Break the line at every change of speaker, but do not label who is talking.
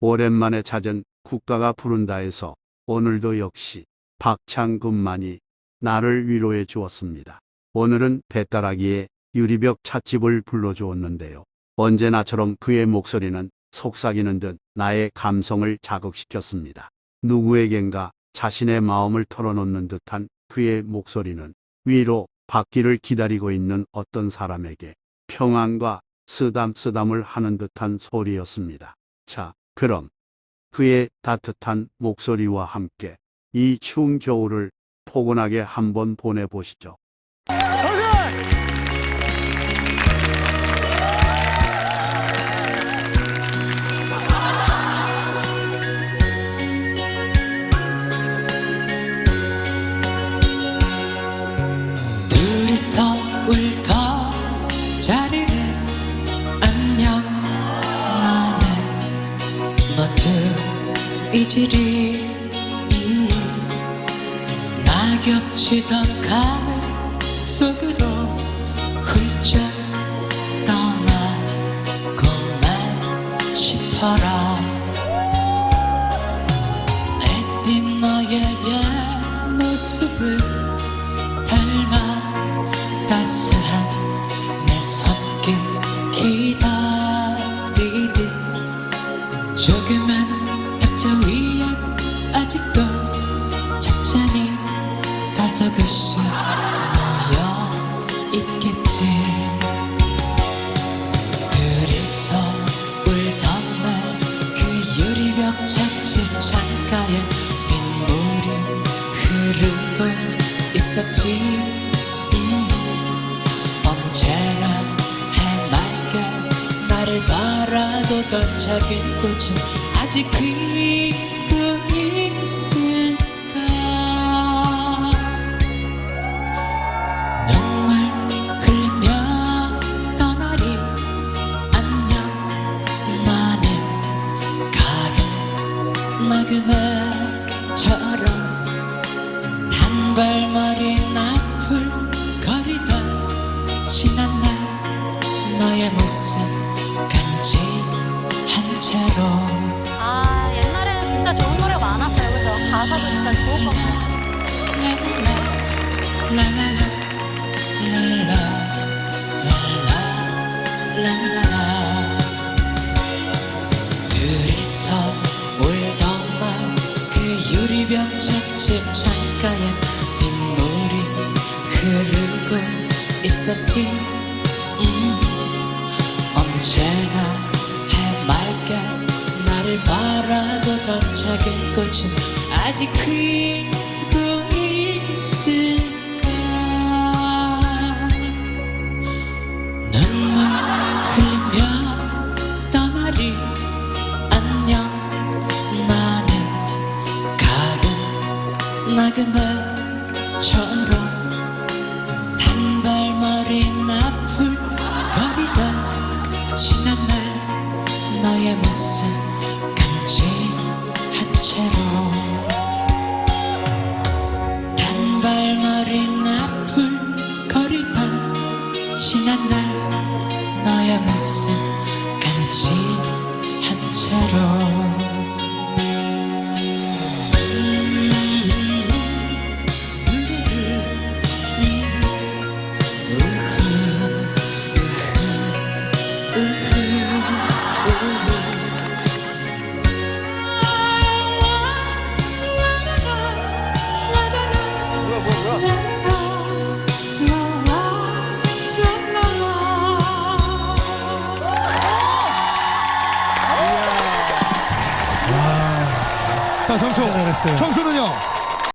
오랜만에 찾은 국가가 부른다에서 오늘도 역시 박창근만이 나를 위로해 주었습니다. 오늘은 배따라기의 유리벽 찻집을 불러주었는데요. 언제나처럼 그의 목소리는 속삭이는 듯 나의 감성을 자극시켰습니다. 누구에겐가 자신의 마음을 털어놓는 듯한 그의 목소리는 위로 받기를 기다리고 있는 어떤 사람에게 평안과 쓰담쓰담을 하는 듯한 소리였습니다. 자, 그럼 그의 따뜻한 목소리와 함께 이 추운 겨울을 포근하게 한번 보내보시죠.
둘이서 울 모두 잊으리 음, 낙엽치던 가을 속으로 훌쩍 떠나고만 싶어라. 애띤 너의 옛 조그만 탁자 위에 아직도 찬찬히 다섯 글씨 놓여 있겠지. 둘이서 울던 날 그 유리벽 착지 창가에 빗물이 흐르고 있었지 바라보던 작은 꽃은 아직 피고 있을까? 눈물 흘리며 떠나리 안녕. 나는 가끔 나그네처럼 단발머리 나풀 거리던 지난 날 너의 모습
가사도 진짜 좋은
그 유리병 찻집 창가에 빗물이 흐르고 있었지 음, 언제나 해맑게 나를 바라보던 작은 꽃은 아직 피고 있을까? 눈물 흘리며 떠나리. 안녕. 나는 가끔 나그네 지난 날 너의 모습 간직한 채로
잘했어요.
정수는요?